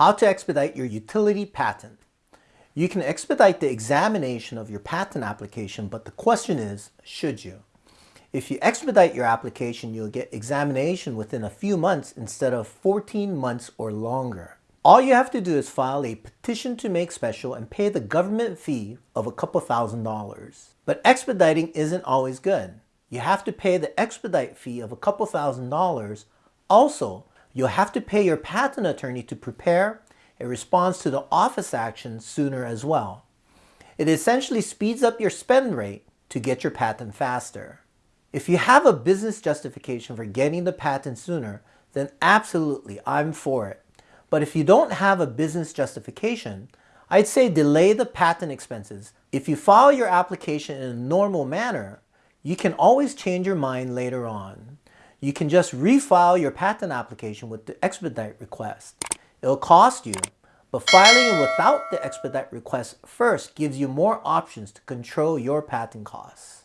How to expedite your utility patent. You can expedite the examination of your patent application, but the question is, should you? If you expedite your application, you'll get examination within a few months instead of 14 months or longer. All you have to do is file a petition to make special and pay the government fee of a couple thousand dollars. But expediting isn't always good. You have to pay the expedite fee of a couple thousand dollars. Also, you'll have to pay your patent attorney to prepare a response to the office action sooner as well. It essentially speeds up your spend rate to get your patent faster. If you have a business justification for getting the patent sooner, then absolutely, I'm for it. But if you don't have a business justification, I'd say delay the patent expenses. If you file your application in a normal manner, you can always change your mind later on. You can just refile your patent application with the expedite request. It'll cost you, but filing it without the expedite request first gives you more options to control your patent costs.